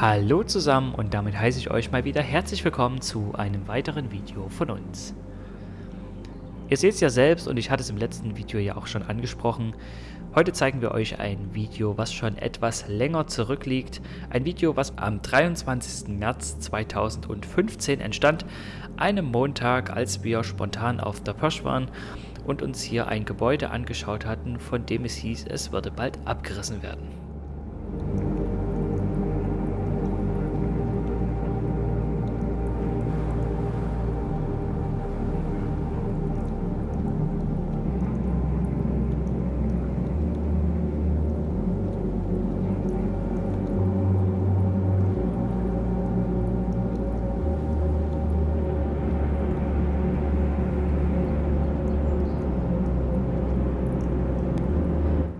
Hallo zusammen und damit heiße ich euch mal wieder herzlich willkommen zu einem weiteren Video von uns. Ihr seht es ja selbst und ich hatte es im letzten Video ja auch schon angesprochen. Heute zeigen wir euch ein Video, was schon etwas länger zurückliegt. Ein Video, was am 23. März 2015 entstand, einem Montag, als wir spontan auf der Pirsch waren und uns hier ein Gebäude angeschaut hatten, von dem es hieß, es würde bald abgerissen werden.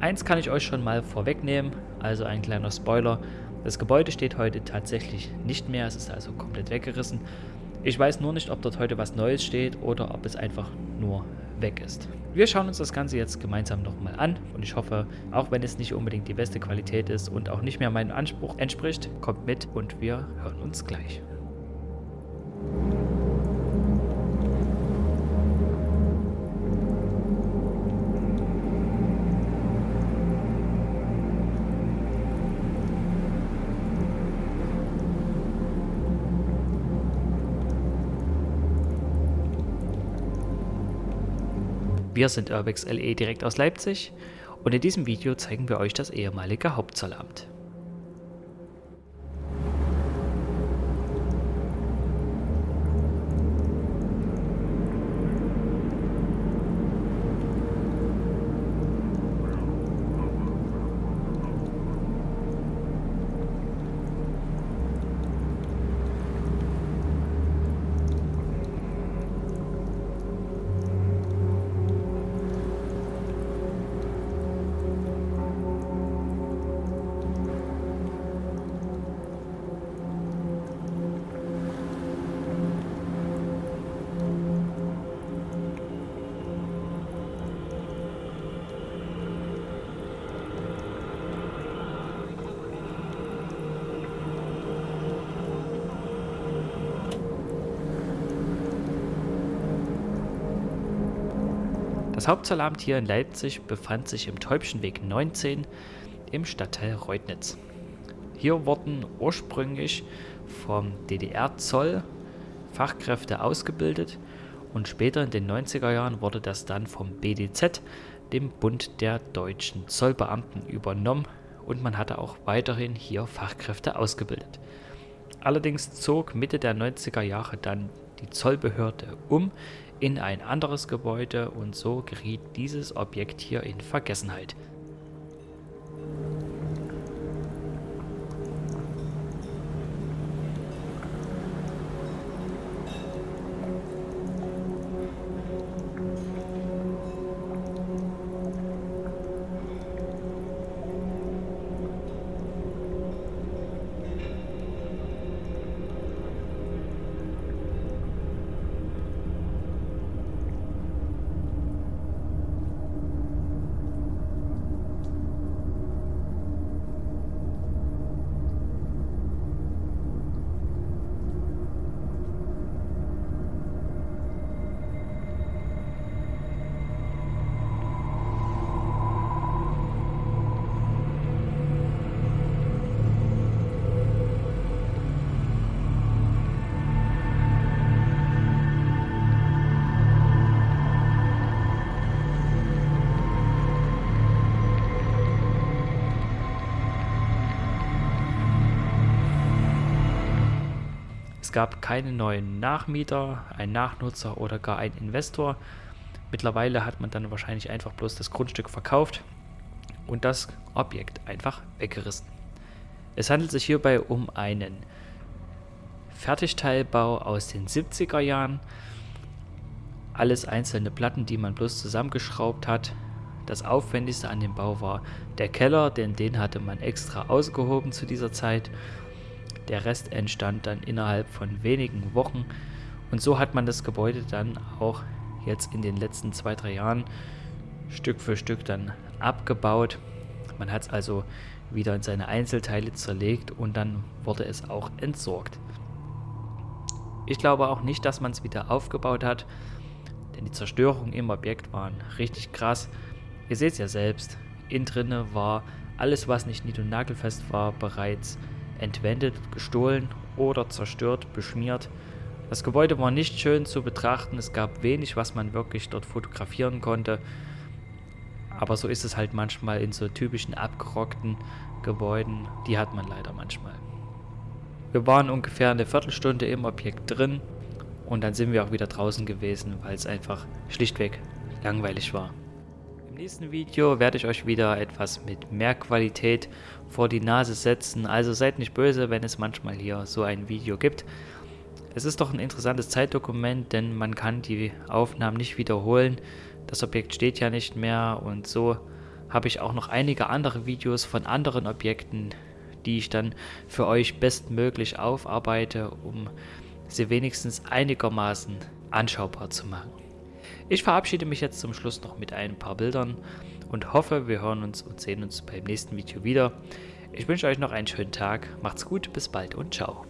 Eins kann ich euch schon mal vorwegnehmen, also ein kleiner Spoiler. Das Gebäude steht heute tatsächlich nicht mehr, es ist also komplett weggerissen. Ich weiß nur nicht, ob dort heute was Neues steht oder ob es einfach nur weg ist. Wir schauen uns das Ganze jetzt gemeinsam nochmal an und ich hoffe, auch wenn es nicht unbedingt die beste Qualität ist und auch nicht mehr meinem Anspruch entspricht, kommt mit und wir hören uns gleich. Wir sind Urbex LE direkt aus Leipzig und in diesem Video zeigen wir euch das ehemalige Hauptzollamt. Das Hauptzollamt hier in Leipzig befand sich im Täubchenweg 19 im Stadtteil Reutnitz. Hier wurden ursprünglich vom DDR-Zoll Fachkräfte ausgebildet und später in den 90er Jahren wurde das dann vom BDZ, dem Bund der deutschen Zollbeamten, übernommen und man hatte auch weiterhin hier Fachkräfte ausgebildet. Allerdings zog Mitte der 90er Jahre dann die Zollbehörde um in ein anderes Gebäude und so geriet dieses Objekt hier in Vergessenheit. Es gab keine neuen Nachmieter, einen Nachnutzer oder gar einen Investor. Mittlerweile hat man dann wahrscheinlich einfach bloß das Grundstück verkauft und das Objekt einfach weggerissen. Es handelt sich hierbei um einen Fertigteilbau aus den 70er Jahren. Alles einzelne Platten, die man bloß zusammengeschraubt hat. Das aufwendigste an dem Bau war der Keller, denn den hatte man extra ausgehoben zu dieser Zeit der Rest entstand dann innerhalb von wenigen Wochen und so hat man das Gebäude dann auch jetzt in den letzten zwei, drei Jahren Stück für Stück dann abgebaut. Man hat es also wieder in seine Einzelteile zerlegt und dann wurde es auch entsorgt. Ich glaube auch nicht, dass man es wieder aufgebaut hat, denn die Zerstörungen im Objekt waren richtig krass. Ihr seht es ja selbst, innen drinne war alles, was nicht nied- und nagelfest war, bereits entwendet, gestohlen oder zerstört, beschmiert. Das Gebäude war nicht schön zu betrachten, es gab wenig, was man wirklich dort fotografieren konnte. Aber so ist es halt manchmal in so typischen abgerockten Gebäuden, die hat man leider manchmal. Wir waren ungefähr eine Viertelstunde im Objekt drin und dann sind wir auch wieder draußen gewesen, weil es einfach schlichtweg langweilig war. Nächsten Video werde ich euch wieder etwas mit mehr Qualität vor die Nase setzen, also seid nicht böse, wenn es manchmal hier so ein Video gibt. Es ist doch ein interessantes Zeitdokument, denn man kann die Aufnahmen nicht wiederholen. Das Objekt steht ja nicht mehr und so habe ich auch noch einige andere Videos von anderen Objekten, die ich dann für euch bestmöglich aufarbeite, um sie wenigstens einigermaßen anschaubar zu machen. Ich verabschiede mich jetzt zum Schluss noch mit ein paar Bildern und hoffe, wir hören uns und sehen uns beim nächsten Video wieder. Ich wünsche euch noch einen schönen Tag, macht's gut, bis bald und ciao.